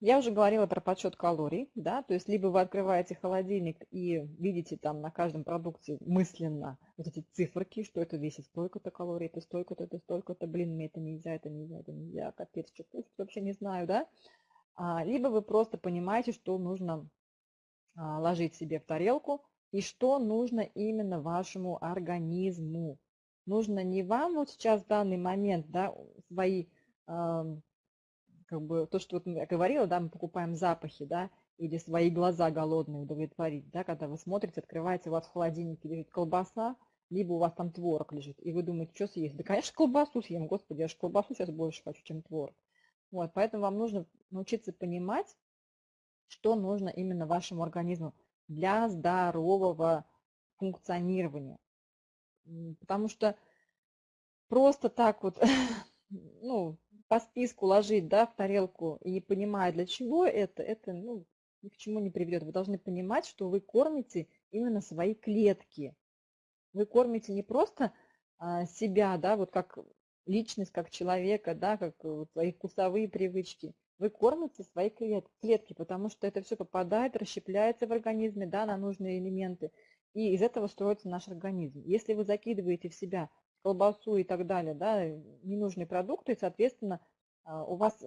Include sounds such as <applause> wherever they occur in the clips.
Я уже говорила про подсчет калорий, да, то есть либо вы открываете холодильник и видите там на каждом продукте мысленно вот эти циферки, что это весит столько-то калорий, это столько-то, это столько-то, блин, мне это нельзя, это нельзя, это нельзя, капец, что кушать, вообще не знаю, да. А, либо вы просто понимаете, что нужно а, ложить себе в тарелку и что нужно именно вашему организму. Нужно не вам вот сейчас в данный момент, да, свои как бы то, что вот я говорила, да, мы покупаем запахи, да, или свои глаза голодные удовлетворить, да, когда вы смотрите, открываете, у вас в холодильнике лежит колбаса, либо у вас там творог лежит, и вы думаете, что съесть? Да, конечно, колбасу съем, господи, я же колбасу сейчас больше хочу, чем творог. Вот, поэтому вам нужно научиться понимать, что нужно именно вашему организму для здорового функционирования. Потому что просто так вот, <laughs> ну, по списку ложить да, в тарелку и не понимая, для чего это, это ну, ни к чему не приведет. Вы должны понимать, что вы кормите именно свои клетки. Вы кормите не просто а, себя, да, вот как личность, как человека, да, как вот свои вкусовые привычки. Вы кормите свои клетки, потому что это все попадает, расщепляется в организме да, на нужные элементы. И из этого строится наш организм. Если вы закидываете в себя колбасу и так далее, да, ненужные продукты, и, соответственно, а, у вас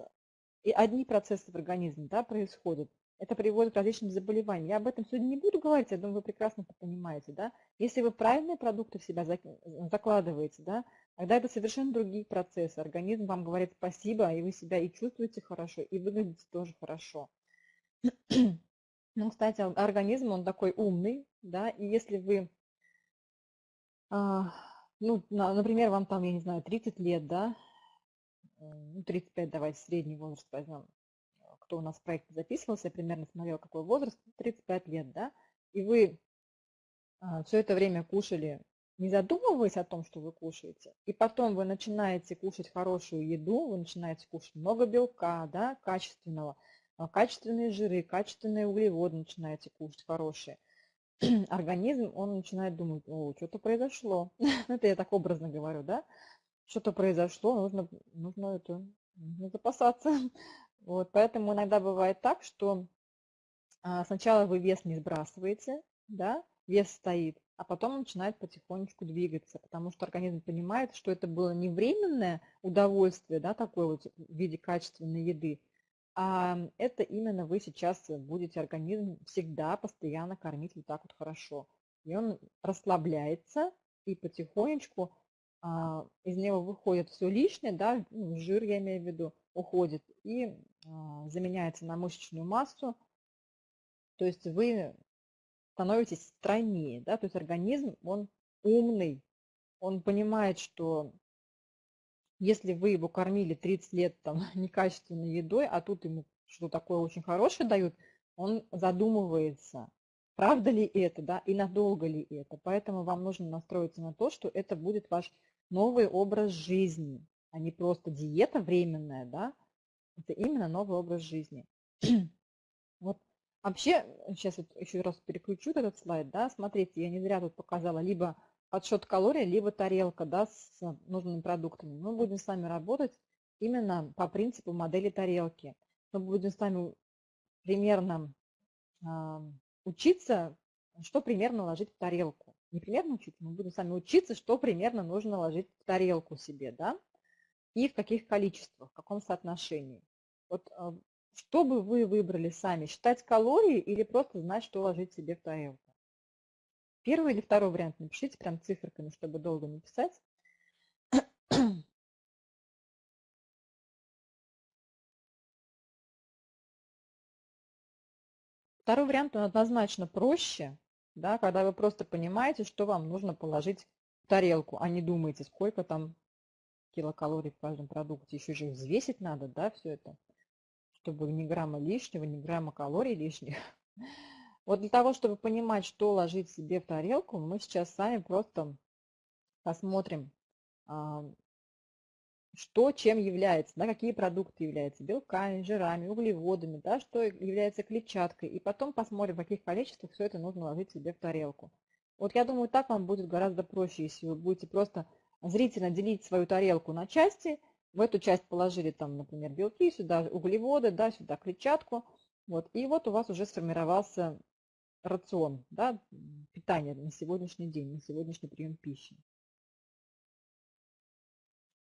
и одни процессы в организме да, происходят. Это приводит к различным заболеваниям. Я об этом сегодня не буду говорить, я думаю, вы прекрасно это понимаете. Да? Если вы правильные продукты в себя закладываете, да, тогда это совершенно другие процессы. Организм вам говорит спасибо, и вы себя и чувствуете хорошо, и выглядите тоже хорошо. <clears throat> Ну, кстати, организм, он такой умный, да, и если вы а, ну, например, вам там, я не знаю, 30 лет, да, ну, 35, давайте средний возраст возьмем, кто у нас в проекте записывался, я примерно смотрел, какой возраст, 35 лет, да, и вы а, все это время кушали, не задумываясь о том, что вы кушаете, и потом вы начинаете кушать хорошую еду, вы начинаете кушать много белка, да, качественного, а, качественные жиры, качественные углеводы начинаете кушать хорошие – <clears throat> организм, он начинает думать, о, что-то произошло. <laughs> это я так образно говорю, да? Что-то произошло, нужно, нужно это, нужно запасаться. <laughs> вот, поэтому иногда бывает так, что а, сначала вы вес не сбрасываете, да, вес стоит, а потом начинает потихонечку двигаться, потому что организм понимает, что это было не временное удовольствие, да, такое вот в виде качественной еды, это именно вы сейчас будете организм всегда постоянно кормить вот так вот хорошо. И он расслабляется, и потихонечку а, из него выходит все лишнее, да, ну, жир я имею в виду, уходит и а, заменяется на мышечную массу. То есть вы становитесь стройнее, да, то есть организм, он умный, он понимает, что если вы его кормили 30 лет там <laughs> некачественной едой, а тут ему что такое очень хорошее дают, он задумывается, правда ли это, да, и надолго ли это. Поэтому вам нужно настроиться на то, что это будет ваш новый образ жизни, а не просто диета временная, да, это именно новый образ жизни. <clears throat> вот вообще, сейчас вот еще раз переключу этот слайд, да, смотрите, я не зря тут показала либо подсчет калорий, либо тарелка да, с нужными продуктами. Мы будем с вами работать именно по принципу модели тарелки. Мы будем с вами примерно э, учиться, что примерно ложить в тарелку. Не примерно учиться, мы будем с вами учиться, что примерно нужно ложить в тарелку себе, да, и в каких количествах, в каком соотношении. Вот э, что бы вы выбрали сами, считать калории или просто знать, что ложить себе в тарелку? Первый или второй вариант напишите прям циферками, чтобы долго не писать. Второй вариант, он однозначно проще, да, когда вы просто понимаете, что вам нужно положить в тарелку, а не думаете, сколько там килокалорий в каждом продукте. Еще же взвесить надо, да, все это, чтобы ни грамма лишнего, ни грамма калорий лишних. <laughs> Вот для того, чтобы понимать, что ложить себе в тарелку, мы сейчас сами просто посмотрим, а, что чем является, да, какие продукты являются белками, жирами, углеводами, да, что является клетчаткой. И потом посмотрим, в каких количествах все это нужно ложить себе в тарелку. Вот я думаю, так вам будет гораздо проще, если вы будете просто зрительно делить свою тарелку на части в эту часть положили там, например, белки, сюда углеводы, да, сюда клетчатку. Вот, и вот у вас уже сформировался рацион, да, питание на сегодняшний день, на сегодняшний прием пищи.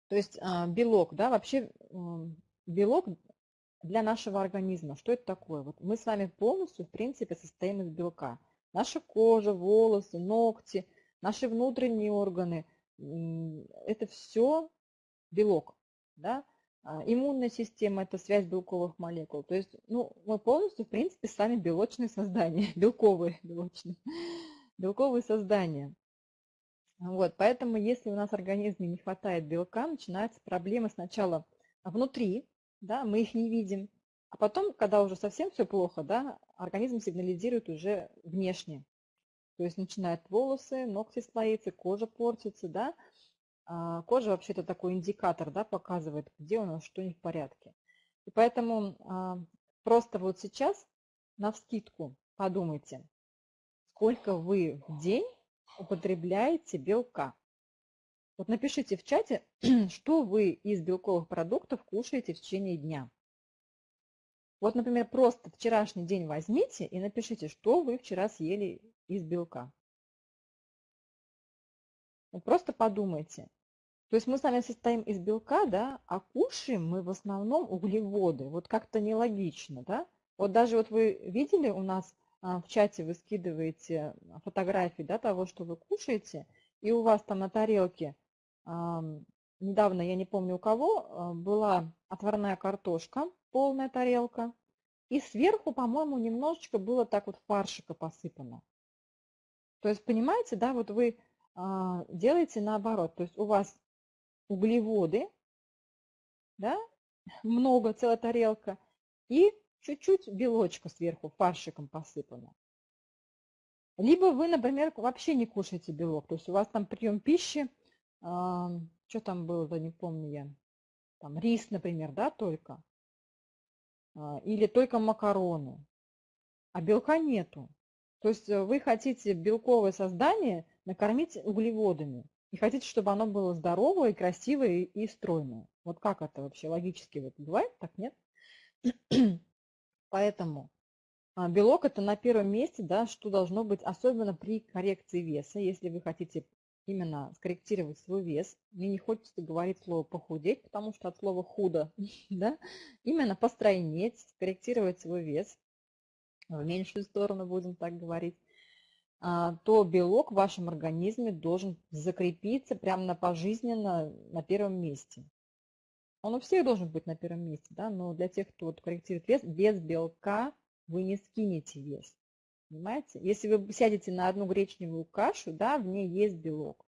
То есть а, белок, да, вообще белок для нашего организма. Что это такое? Вот мы с вами полностью, в принципе, состоим из белка. Наша кожа, волосы, ногти, наши внутренние органы, это все белок. Да? А, иммунная система – это связь белковых молекул. То есть ну, мы полностью, в принципе, сами белочные создания, <laughs> белковые белочные, белковые создания. Вот, поэтому если у нас в организме не хватает белка, начинаются проблемы сначала внутри, да, мы их не видим, а потом, когда уже совсем все плохо, да, организм сигнализирует уже внешне. То есть начинают волосы, ногти слоиться, кожа портится, да. А кожа вообще это такой индикатор, да, показывает, где у нас что не в порядке. И поэтому а, просто вот сейчас на вскидку подумайте, сколько вы в день употребляете белка. Вот напишите в чате, <clears throat> что вы из белковых продуктов кушаете в течение дня. Вот, например, просто вчерашний день возьмите и напишите, что вы вчера съели из белка. Просто подумайте. То есть мы с вами состоим из белка, да, а кушаем мы в основном углеводы. Вот как-то нелогично, да. Вот даже вот вы видели у нас а, в чате вы скидываете фотографии да, того, что вы кушаете, и у вас там на тарелке, недавно, я не помню у кого, а, была отварная картошка, полная тарелка, и сверху, по-моему, немножечко было так вот фаршика посыпано. То есть, понимаете, да, вот вы а, делаете наоборот, то есть у вас углеводы, да, <laughs> много, целая тарелка, и чуть-чуть белочка сверху фаршиком посыпано. Либо вы, например, вообще не кушаете белок, то есть у вас там прием пищи, э, что там было, да не помню я, там рис, например, да, только, э, или только макароны, а белка нету. То есть э, вы хотите белковое создание накормить углеводами, и хотите, чтобы оно было здоровое, красивое и стройное. Вот как это вообще логически вот бывает, так нет? <clears throat> Поэтому а, белок это на первом месте, да, что должно быть, особенно при коррекции веса, если вы хотите именно скорректировать свой вес. Мне не хочется говорить слово похудеть, потому что от слова худо, <laughs> да, именно постройнеть, скорректировать свой вес, в меньшую сторону будем так говорить, то белок в вашем организме должен закрепиться прямо на пожизненно на первом месте. Он у всех должен быть на первом месте, да, но для тех, кто вот корректирует вес, без белка вы не скинете вес. Понимаете? Если вы сядете на одну гречневую кашу, да, в ней есть белок.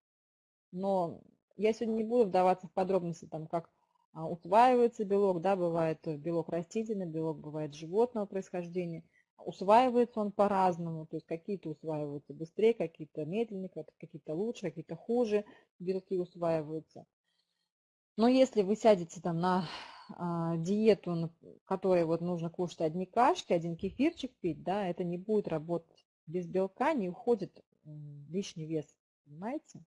Но я сегодня не буду вдаваться в подробности, там, как а, усваивается белок, да, бывает белок растительный, белок бывает животного происхождения. Усваивается он по-разному, то есть какие-то усваиваются быстрее, какие-то медленнее, какие-то лучше, какие-то хуже белки усваиваются. Но если вы сядете там на а, диету, которой вот нужно кушать одни кашки, один кефирчик пить, да, это не будет работать. Без белка не уходит лишний вес, понимаете?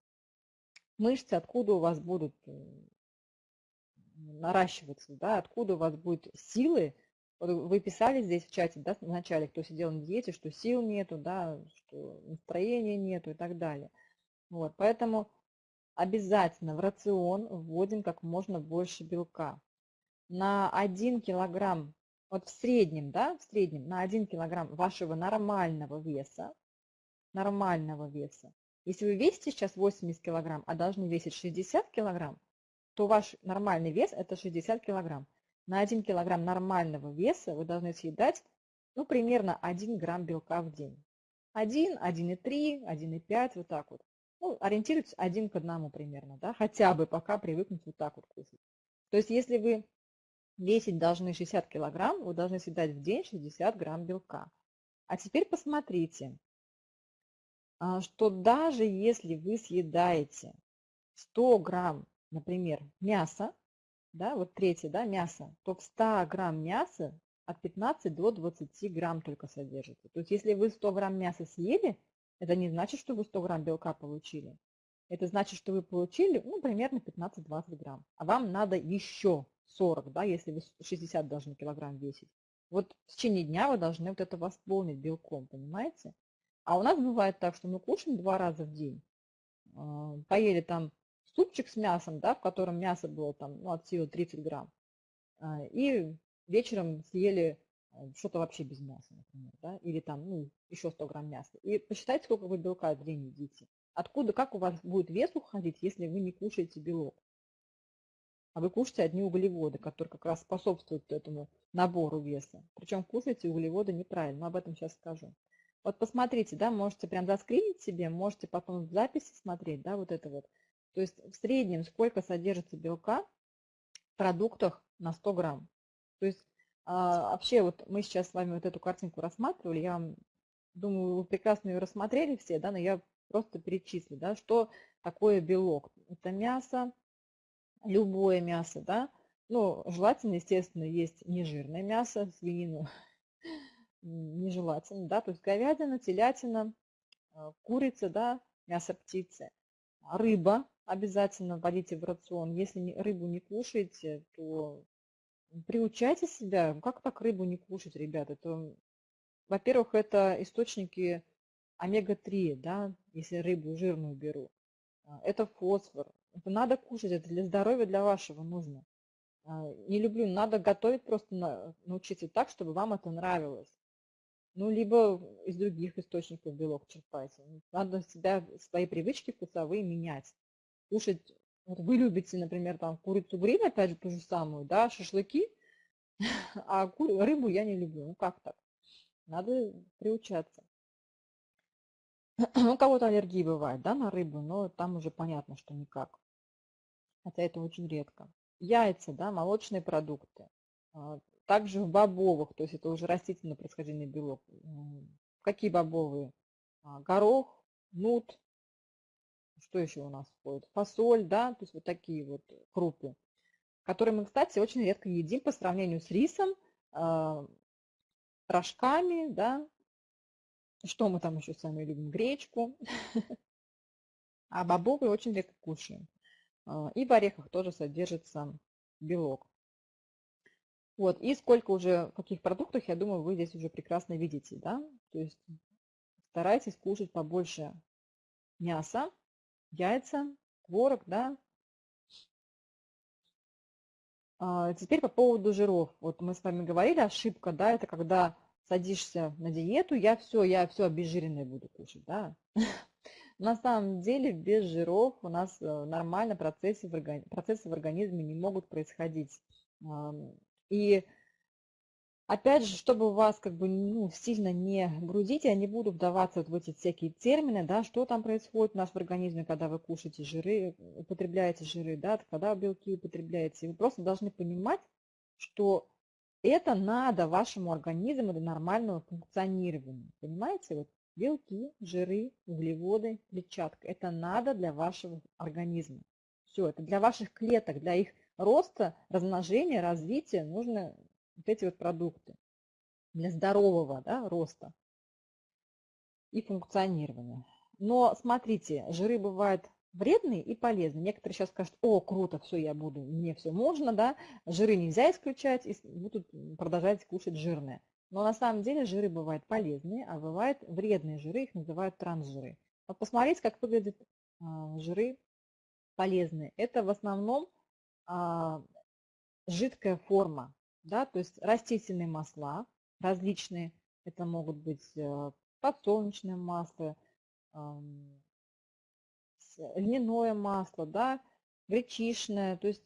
Мышцы откуда у вас будут наращиваться, да, откуда у вас будут силы. Вы писали здесь в чате, да, в начале, кто сидел на диете, что сил нету, да, что настроения нету и так далее. Вот, поэтому обязательно в рацион вводим как можно больше белка. На 1 килограмм, вот в среднем, да, в среднем на 1 килограмм вашего нормального веса, нормального веса, если вы весите сейчас 80 килограмм, а должны весить 60 килограмм, то ваш нормальный вес это 60 килограмм. На 1 килограмм нормального веса вы должны съедать ну, примерно 1 грамм белка в день. 1, 1,3, 1,5, вот так вот ну, ориентируйтесь один к одному примерно, да, хотя бы пока привыкнуть вот так вот кушать. То есть если вы весить должны 60 килограмм, вы должны съедать в день 60 грамм белка. А теперь посмотрите, а, что даже если вы съедаете 100 грамм, например, мяса, да, вот третье, да, мясо, то в 100 грамм мяса от 15 до 20 грамм только содержится. То есть если вы 100 грамм мяса съели, это не значит, что вы 100 грамм белка получили. это значит, что вы получили ну, примерно 15-20 грамм. А вам надо еще 40, да, если вы 60 должны килограмм весить. Вот в течение дня вы должны вот это восполнить белком, понимаете? А у нас бывает так, что мы кушаем два раза в день. А, поели там супчик с мясом, да, в котором мясо было там ну, от силы 30 грамм. А, и вечером съели а, что-то вообще без мяса, например, да, или там, ну, еще 100 грамм мяса. И посчитайте, сколько вы белка в день едите. Откуда, как у вас будет вес уходить, если вы не кушаете белок? А вы кушаете одни углеводы, которые как раз способствуют этому набору веса. Причем кушаете углеводы неправильно, но об этом сейчас скажу. Вот посмотрите, да, можете прям заскринить себе, можете потом в записи смотреть, да, вот это вот. То есть в среднем сколько содержится белка в продуктах на 100 грамм. То есть а, вообще вот мы сейчас с вами вот эту картинку рассматривали, я думаю, вы прекрасно ее рассмотрели все, да, но я просто перечислю, да, что такое белок. Это мясо, любое мясо, да, ну, желательно, естественно, есть нежирное мясо, свинину <laughs> нежелательно, да, то есть говядина, телятина, а, курица, да, мясо птицы, рыба обязательно вводите в рацион. Если рыбу не кушаете, то приучайте себя. Как так рыбу не кушать, ребята? Это, во-первых, это источники омега-3, да, если рыбу жирную беру. А, это фосфор. Это надо кушать, это для здоровья, для вашего нужно. А, не люблю, надо готовить просто научиться так, чтобы вам это нравилось. Ну, либо из других источников белок черпайте. Надо себя, свои привычки вкусовые менять. Кушать, вот вы любите, например, там курицу гриль, опять же, ту же самую, да, шашлыки, <laughs> а рыбу я не люблю. Ну, как так? Надо приучаться. <clears throat> У кого-то аллергии бывает, да, на рыбу, но там уже понятно, что никак. Хотя это очень редко. Яйца, да, молочные продукты. А, также в бобовых, то есть это уже растительное происхождение белок. Какие бобовые? А, горох, нут, что еще у нас входит? Фасоль, да, то есть вот такие вот крупы, которые мы, кстати, очень редко едим по сравнению с рисом, а, рожками, да, что мы там еще сами любим? Гречку. <laughs> А бобовые очень редко кушаем. А, и в орехах тоже содержится белок. Вот, и сколько уже, в каких продуктах, я думаю, вы здесь уже прекрасно видите, да? То есть старайтесь кушать побольше мяса, яйца, творог, да? А, теперь по поводу жиров. Вот мы с вами говорили, ошибка, да, это когда садишься на диету, я все, я все обезжиренное буду кушать, да. <laughs> На самом деле без жиров у нас э, нормально процессы в, органи... процессы в организме не могут происходить. И опять же, чтобы вас как бы ну, сильно не грузить, я не буду вдаваться вот в эти всякие термины, да, что там происходит у нас в организме, когда вы кушаете жиры, употребляете жиры, да, когда белки употребляете. Вы просто должны понимать, что это надо вашему организму для нормального функционирования. Понимаете? Вот белки, жиры, углеводы, клетчатка. Это надо для вашего организма. Все, это для ваших клеток, для их роста, размножения, развития нужны вот эти вот продукты. Для здорового да, роста и функционирования. Но смотрите, жиры бывают вредные и полезные. Некоторые сейчас скажут, о, круто, все, я буду, мне все можно, да, жиры нельзя исключать, и будут продолжать кушать жирное. Но на самом деле жиры бывают полезные, а бывают вредные жиры, их называют трансжиры. Вот посмотрите, как выглядят а, жиры полезные. Это в основном а, жидкая форма, да, то есть растительные масла различные. Это могут быть э, подсолнечное масло, льняное масло, да, гречишное, то есть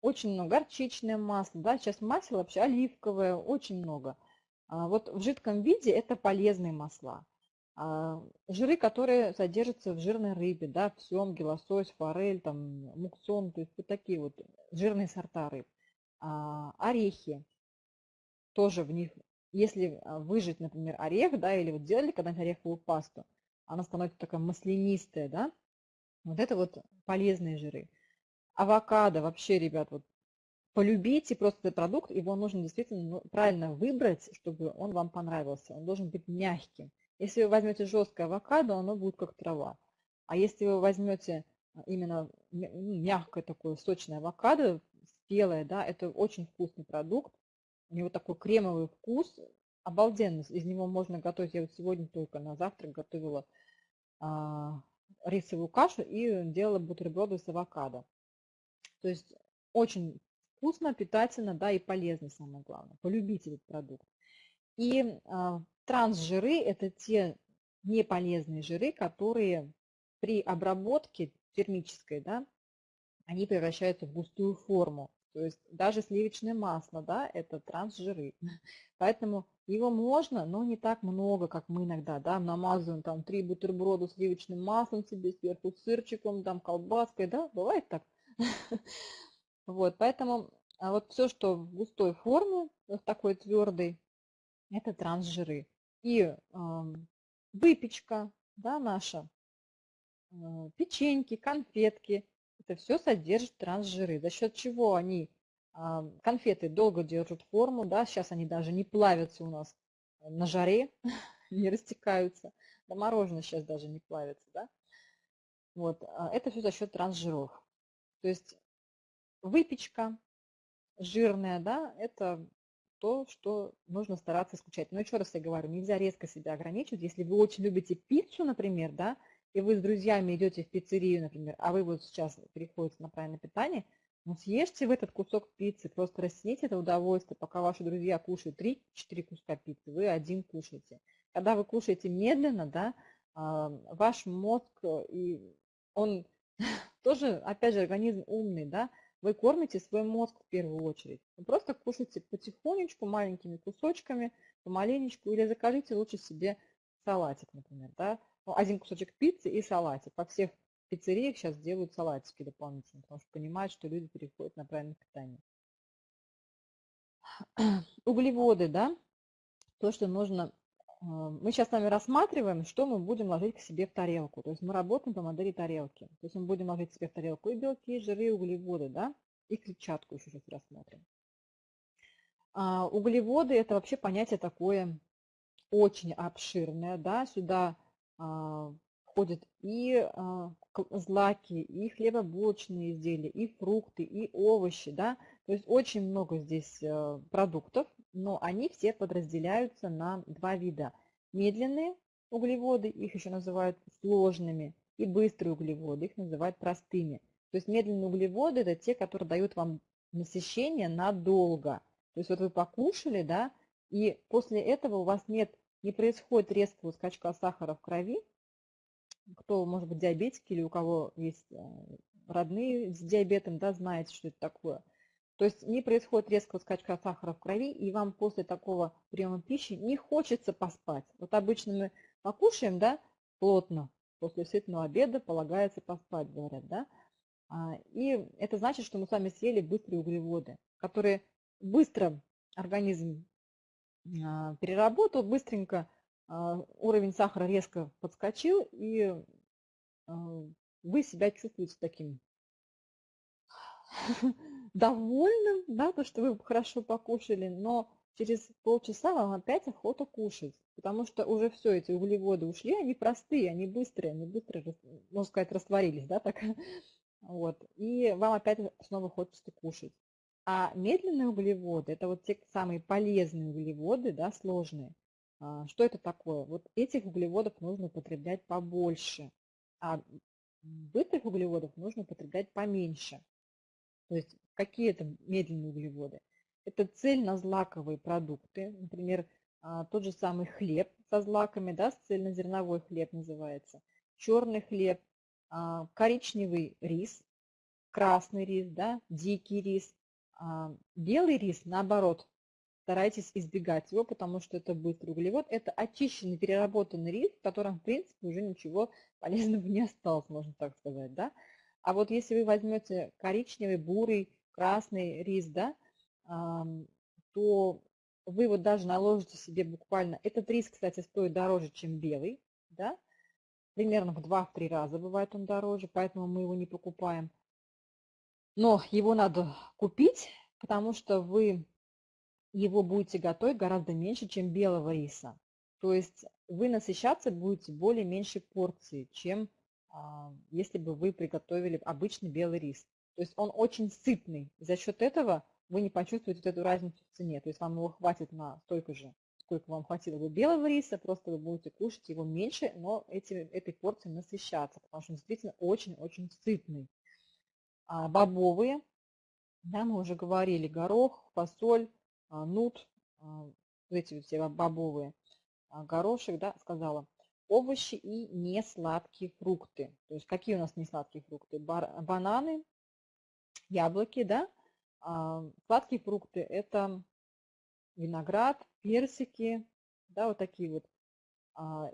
очень много, горчичное масло, да, сейчас масло вообще оливковое, очень много. А вот в жидком виде это полезные масла. А жиры, которые содержатся в жирной рыбе, да, в семге, лосось, форель, там, муксон, то есть вот такие вот жирные сорта рыб. А, орехи, тоже в них, если выжать, например, орех, да, или вот делали когда-нибудь ореховую пасту, она становится такая маслянистая, да, вот это вот полезные жиры. Авокадо вообще, ребят, вот полюбите просто этот продукт, его нужно действительно ну, правильно выбрать, чтобы он вам понравился. Он должен быть мягким. Если вы возьмете жесткое авокадо, оно будет как трава. А если вы возьмете именно ну, мягкое такое сочное авокадо, спелое, да, это очень вкусный продукт. У него такой кремовый вкус, обалденный. Из него можно готовить. Я вот сегодня только на завтрак готовила а, рисовую кашу и делала бутерброды с авокадо. То есть очень вкусно, питательно, да, и полезно, самое главное. Полюбите этот продукт. И а, трансжиры – это те неполезные жиры, которые при обработке термической, да, они превращаются в густую форму. То есть даже сливочное масло, да, это трансжиры. <laughs> Поэтому его можно, но не так много, как мы иногда, да, намазываем там три бутерброда сливочным маслом себе сверху, сырчиком, там колбаской, да, бывает так. <laughs> Вот, поэтому а вот все, что в густой форме, вот такой твердой, это трансжиры. И э, выпечка, да, наша, э, печеньки, конфетки, это все содержит трансжиры. За счет чего они, э, конфеты долго держат форму, да, сейчас они даже не плавятся у нас на жаре, <laughs> не растекаются, да мороженое сейчас даже не плавится, да. Вот, это все за счет трансжиров. То есть выпечка жирная, да, это то, что нужно стараться исключать. Но еще раз я говорю, нельзя резко себя ограничивать. Если вы очень любите пиццу, например, да, и вы с друзьями идете в пиццерию, например, а вы вот сейчас переходите на правильное питание, ну съешьте в этот кусок пиццы, просто растяните это удовольствие, пока ваши друзья кушают 3-4 куска пиццы, вы один кушаете. Когда вы кушаете медленно, да, а, ваш мозг, э, и он <laughs> тоже, опять же, организм умный, да, вы кормите свой мозг в первую очередь. Вы просто кушайте потихонечку, маленькими кусочками, помаленечку, или закажите лучше себе салатик, например. Да? Ну, один кусочек пиццы и салатик. По всех пиццериях сейчас делают салатики дополнительно, потому что понимают, что люди переходят на правильное питание. <clears throat> Углеводы, да, то, что нужно а, мы сейчас с вами рассматриваем, что мы будем ложить к себе в тарелку. То есть мы работаем по модели тарелки. То есть мы будем ложить себе в тарелку и белки, и жиры, и углеводы, да, и клетчатку еще сейчас рассмотрим. А углеводы – это вообще понятие такое очень обширное, да, сюда входят и а, злаки, и хлебобулочные изделия, и фрукты, и овощи, да, то есть очень много здесь а, продуктов, но они все подразделяются на два вида. Медленные углеводы, их еще называют сложными, и быстрые углеводы, их называют простыми. То есть медленные углеводы – это те, которые дают вам насыщение надолго. То есть вот вы покушали, да, и после этого у вас нет, не происходит резкого скачка сахара в крови. Кто, может быть, диабетики или у кого есть э, родные с диабетом, да, знаете, что это такое – то есть не происходит резкого скачка сахара в крови, и вам после такого приема пищи не хочется поспать. Вот обычно мы покушаем, да, плотно, после сытного обеда полагается поспать, говорят, да. А, и это значит, что мы с вами съели быстрые углеводы, которые быстро организм переработал, быстренько а, уровень сахара резко подскочил, и вы себя чувствуете таким <laughs> довольным, да, то, что вы хорошо покушали, но через полчаса вам опять охота кушать, потому что уже все, эти углеводы ушли, они простые, они быстрые, они быстро, можно сказать, растворились, да, так, <laughs> вот, и вам опять снова хочется кушать. А медленные углеводы, это вот те самые полезные углеводы, да, сложные. А, что это такое? Вот этих углеводов нужно употреблять побольше, а быстрых углеводов нужно употреблять поменьше. То есть какие это медленные углеводы? Это цельнозлаковые продукты, например, а, тот же самый хлеб со злаками, да, цельнозерновой хлеб называется, черный хлеб, а, коричневый рис, красный рис, да, дикий рис, белый рис, наоборот, старайтесь избегать его, потому что это быстрый углевод. Это очищенный, переработанный рис, в котором, в принципе, уже ничего <laughs> полезного не осталось, можно так сказать. Да? А вот если вы возьмете коричневый, бурый, красный рис, да, то вы вот даже наложите себе буквально, этот рис, кстати, стоит дороже, чем белый, да, примерно в 2-3 раза бывает он дороже, поэтому мы его не покупаем. Но его надо купить, потому что вы его будете готовить гораздо меньше, чем белого риса. То есть вы насыщаться будете более меньшей порции, чем а, если бы вы приготовили обычный белый рис. То есть он очень сытный. За счет этого вы не почувствуете вот эту разницу в цене. То есть вам его хватит на столько же, сколько вам хватило бы белого риса, просто вы будете кушать его меньше, но эти, этой порцией насыщаться, потому что он действительно очень-очень сытный. А бобовые, да, мы уже говорили, горох, фасоль, а, нут, а, эти все бобовые, горошек, да, сказала, овощи и несладкие фрукты. То есть какие у нас несладкие фрукты? Бананы, яблоки, да. Сладкие фрукты – это виноград, персики, да, вот такие вот.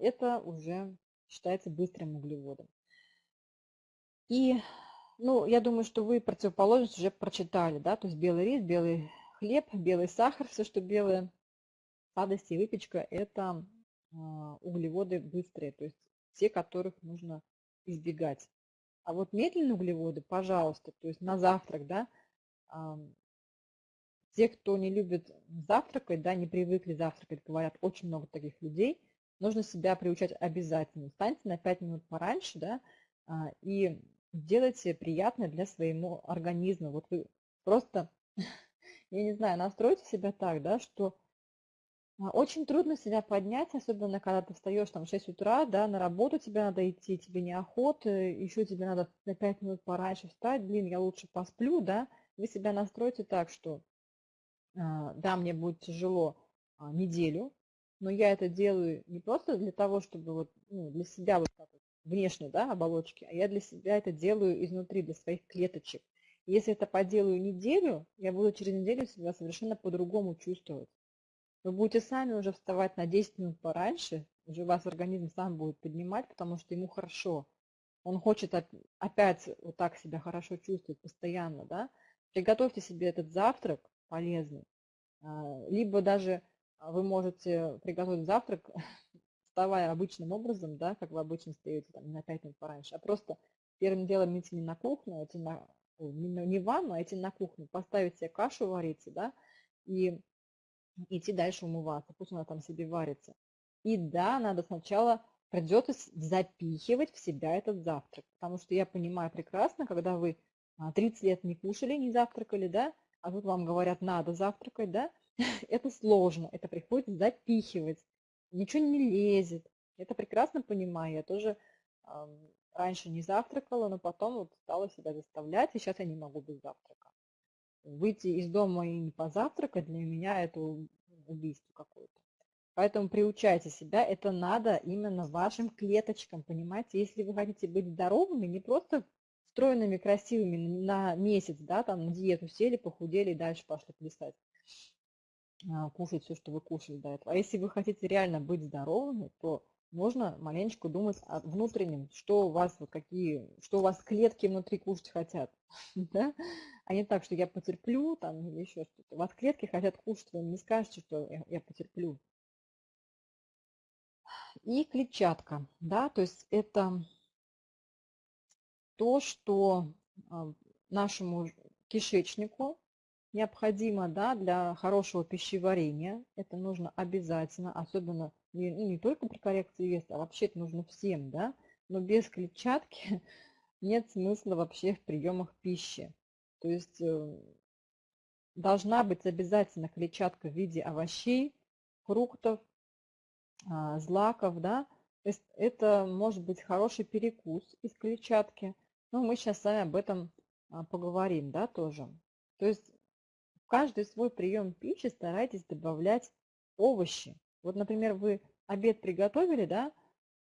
Это уже считается быстрым углеводом. И, ну, я думаю, что вы противоположность уже прочитали, да, то есть белый рис, белый хлеб, белый сахар, все, что белое, сладости и выпечка – это а, углеводы быстрые, то есть те, которых нужно избегать. А вот медленные углеводы, пожалуйста, то есть на завтрак, да, те, кто не любит завтракать, да, не привыкли завтракать, говорят, очень много таких людей, нужно себя приучать обязательно. Встаньте на 5 минут пораньше, да, а, и делайте приятное для своего организма. Вот вы просто, <laughs> я не знаю, настройте себя так, да, что а, очень трудно себя поднять, особенно когда ты встаешь там в 6 утра, да, на работу тебе надо идти, тебе неохота, еще тебе надо на 5 минут пораньше встать, блин, я лучше посплю, да, вы себя настроите так, что а, да, мне будет тяжело а, неделю, но я это делаю не просто для того, чтобы вот, ну, для себя вот так вот, внешне, да, оболочки, а я для себя это делаю изнутри, для своих клеточек. Если это поделаю неделю, я буду через неделю себя совершенно по-другому чувствовать. Вы будете сами уже вставать на 10 минут пораньше, уже вас организм сам будет поднимать, потому что ему хорошо. Он хочет опять вот так себя хорошо чувствовать постоянно, да. Приготовьте себе этот завтрак полезный. А, либо даже вы можете приготовить завтрак, <laughs> вставая обычным образом, да, как вы обычно встаете там, на 5 минут пораньше, а просто первым делом идти не на кухню, а идти на, не в ванну, а идти на кухню, поставить себе кашу вариться, да, и идти дальше умываться, пусть она там себе варится. И да, надо сначала придется запихивать в себя этот завтрак, потому что я понимаю прекрасно, когда вы 30 а, лет не кушали, не завтракали, да, а тут вам говорят, надо завтракать, да, <laughs> это сложно, это приходится запихивать, ничего не лезет. Это прекрасно понимаю, я тоже раньше не завтракала, но потом вот стала себя заставлять, и сейчас я не могу без завтрака выйти из дома и не позавтракать, для меня это убийство какое-то. Поэтому приучайте себя, это надо именно вашим клеточкам, понимаете? Если вы хотите быть здоровыми, не просто стройными, красивыми на месяц, да, там на диету сели, похудели и дальше пошли плясать, кушать все, что вы кушали до этого. А если вы хотите реально быть здоровыми, то можно маленечко думать о внутреннем, что у вас, вот какие, что у вас клетки внутри кушать хотят, <laughs> да? а не так, что я потерплю там или еще что-то. У вас клетки хотят кушать, вы не скажете, что я, я потерплю. И клетчатка, да, то есть это то, что а, нашему кишечнику необходимо да, для хорошего пищеварения. Это нужно обязательно, особенно не, ну, не только при коррекции веса, а вообще это нужно всем, да, но без клетчатки <laughs> нет смысла вообще в приемах пищи. То есть э, должна быть обязательно клетчатка в виде овощей, фруктов, а, злаков, да, то есть это может быть хороший перекус из клетчатки, но мы сейчас с вами об этом а, поговорим, да, тоже. То есть каждый свой прием пищи старайтесь добавлять овощи, вот, например, вы обед приготовили, да,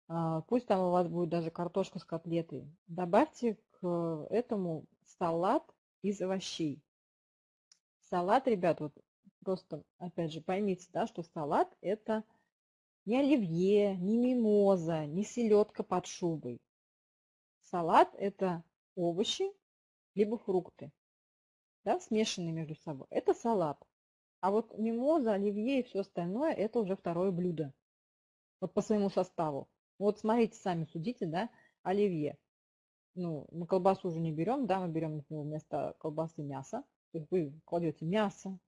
а, пусть там у вас будет даже картошка с котлетой. Добавьте к этому салат из овощей. Салат, ребят, вот просто, опять же, поймите, да, что салат это не оливье, не мимоза, не селедка под шубой. Салат это овощи, либо фрукты, да, смешанные между собой. Это салат. А вот мимоза, оливье и все остальное, это уже второе блюдо. Вот по своему составу. Вот смотрите, сами судите, да, оливье. Ну, мы колбасу уже не берем, да, мы берем например, вместо колбасы мясо. То есть вы кладете мясо,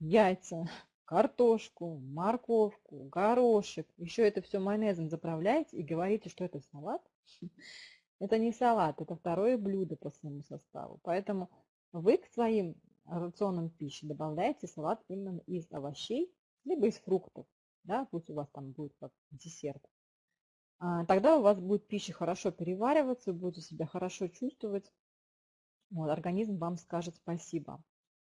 яйца, <laughs> картошку, морковку, горошек. Еще это все майонезом заправляете и говорите, что это салат. <laughs> Это не салат, это второе блюдо по своему составу. Поэтому вы к своим рационам пищи добавляете салат именно из овощей, либо из фруктов. Да, пусть у вас там будет как десерт. А, тогда у вас будет пища хорошо перевариваться, вы будете себя хорошо чувствовать. Вот, организм вам скажет спасибо.